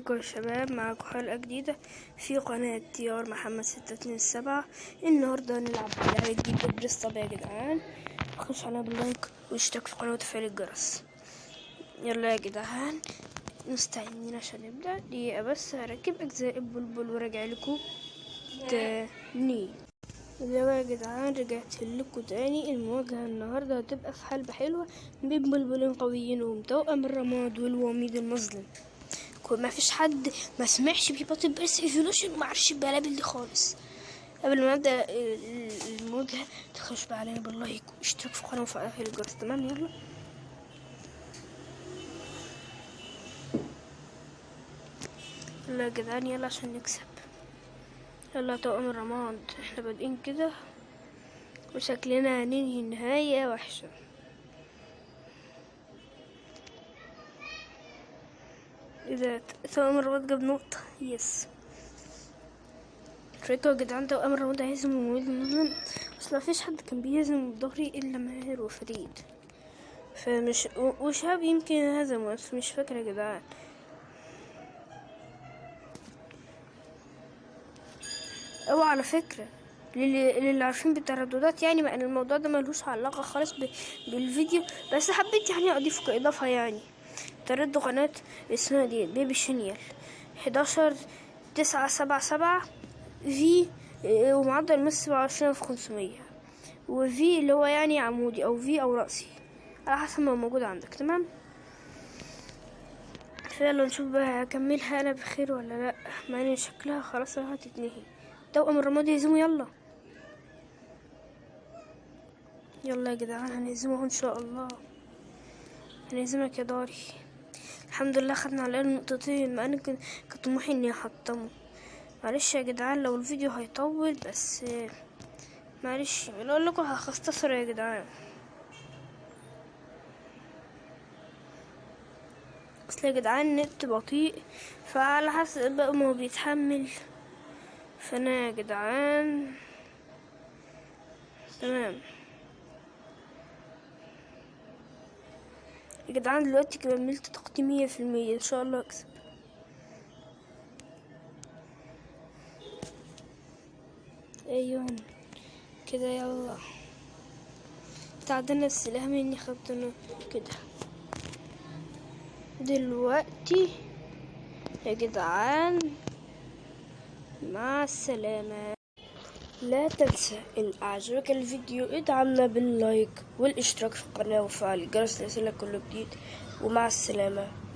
ازيكم يا شباب معاكم حلقة جديدة في قناة TR محمد ستة اتنين سبعة. النهاردة هنلعب لعبة جديدة Burst يا جدعان. خش عليها باللايك واشترك في القناة وتفعيل الجرس. يلا يا جدعان مستعدين عشان نبدأ دقيقة بس هركب أجزاء البلبل وراجع لكم تاني. يلا يا جدعان رجعت لكم تاني. المواجهة النهاردة هتبقى في حلبة حلوة بين بلبلين قويين ومتوأم الرماد والوميض المظلم. ما فيش حد ما سمعش ب Beyblade Burst Evolution وما عرفش البلابل دي خالص. قبل ما ابدا المواجهه تخش بقى علينا باللايك واشترك في القناه وفعل الجرس. تمام؟ يلا. يلا يا جدعان يلا عشان نكسب. يلا توأم الرماد. إحنا بادئين كده. وشكلنا هننهي نهاية وحشة إذا توأم الرماد جاب نقطة. يس فاكروا يا جدعان توأم الرماد هيهزم المميز المظلم بس مفيش حد كان بيهزم ظهري إلا ماهر وفريد. فمش وشهاب يمكن هزمه بس مش فاكرة يا جدعان. أو على فكرة للي, عارفين بالترددات يعني مع إن الموضوع ده ملهوش علاقة خالص بالفيديو بس حبيت يعني أضيفه كإضافة يعني. ترد قناة اسمها دي بيبي شينيال حداشر تسعة سبعة سبعة في ومعدل مس سبعة وعشرين في خمسمية. وفي اللي هو يعني عمودي أو في أو رأسي على حسب ما موجود عندك تمام؟ فيلا نشوف بقى هكملها أنا بخير ولا لأ. مع إن شكلها خلاص هتتنهي توأم الرماد يهزموا يلا. يلا يا جدعان هنهزمه إن شاء الله. هنهزمك يا داري. الحمد لله خدنا على نقطتين مع ان كان طموحي إني أحطمه. معلش يا جدعان لو الفيديو هيطول بس معلش أقول لكم هختصر يا جدعان. أصل يا جدعان النت بطيء فعلى حسب بقى ما هو بيتحمل. فأنا يا جدعان تمام. يا جدعان دلوقتي كملت مية في المية. إن شاء الله أكسب. أيوه. كده يلا. تعدلنا السلاح مني خدتنا كده. دلوقتي يا جدعان مع السلامة. لا تنسى إن أعجبك الفيديو ادعمنا باللايك والاشتراك في القناة وفعل الجرس ليصلك كل جديد ومع السلامة.